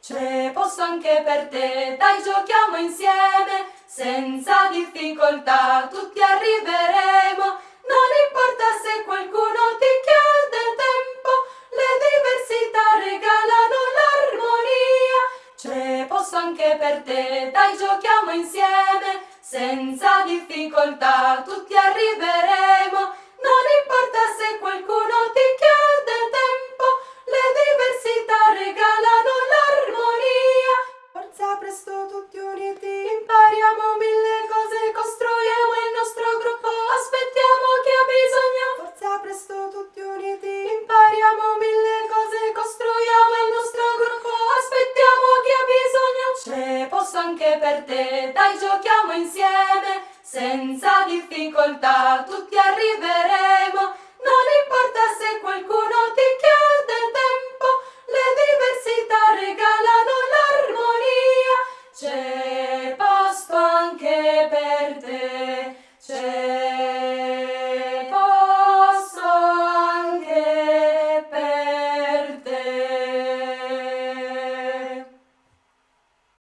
Ce posso anche per te, dai giochiamo insieme, senza difficoltà tutti arriveremo. Non importa se qualcuno ti chiede tempo, le diversità regalano l'armonia. Ce posso anche per te, dai giochiamo insieme, senza difficoltà tutti arriveremo. posto anche per te, dai giochiamo insieme, senza difficoltà. Tutti arriveremo, non importa se qualcuno ti chiede tempo, le diversità regalano l'armonia, c'è posto anche per te.